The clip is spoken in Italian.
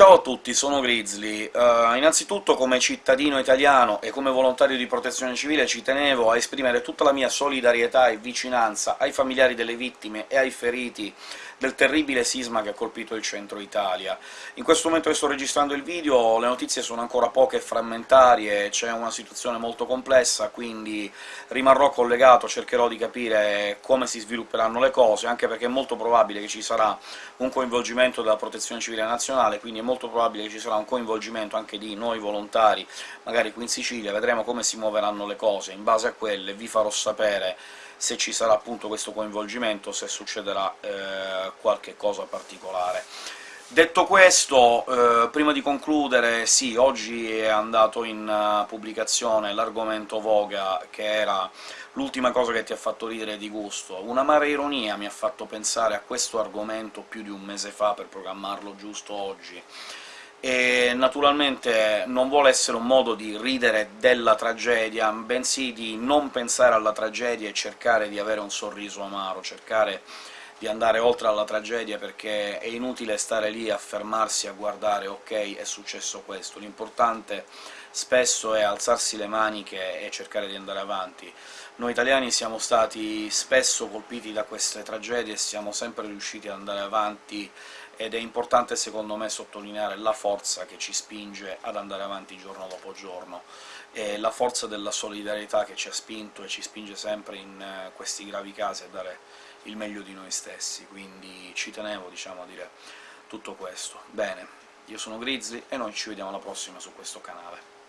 Ciao a tutti, sono Grizzly. Uh, innanzitutto, come cittadino italiano e come volontario di protezione civile, ci tenevo a esprimere tutta la mia solidarietà e vicinanza ai familiari delle vittime e ai feriti del terribile sisma che ha colpito il centro Italia. In questo momento che sto registrando il video le notizie sono ancora poche e frammentarie, c'è una situazione molto complessa, quindi rimarrò collegato, cercherò di capire come si svilupperanno le cose, anche perché è molto probabile che ci sarà un coinvolgimento della Protezione Civile Nazionale, quindi è molto probabile che ci sarà un coinvolgimento anche di noi volontari, magari qui in Sicilia, vedremo come si muoveranno le cose, in base a quelle vi farò sapere se ci sarà appunto questo coinvolgimento, se succederà eh, qualche cosa particolare. Detto questo, eh, prima di concludere, sì, oggi è andato in uh, pubblicazione l'argomento Voga, che era l'ultima cosa che ti ha fatto ridere di gusto. Un'amara ironia mi ha fatto pensare a questo argomento più di un mese fa per programmarlo giusto oggi e naturalmente non vuole essere un modo di ridere della tragedia, bensì di non pensare alla tragedia e cercare di avere un sorriso amaro, cercare di andare oltre alla tragedia, perché è inutile stare lì a fermarsi a guardare «ok, è successo questo», l'importante spesso è alzarsi le maniche e cercare di andare avanti. Noi italiani siamo stati spesso colpiti da queste tragedie e siamo sempre riusciti ad andare avanti ed è importante secondo me sottolineare la forza che ci spinge ad andare avanti giorno dopo giorno, e la forza della solidarietà che ci ha spinto e ci spinge sempre in eh, questi gravi casi a dare il meglio di noi stessi, quindi ci tenevo diciamo, a dire tutto questo. Bene, io sono Grizzly e noi ci vediamo alla prossima su questo canale.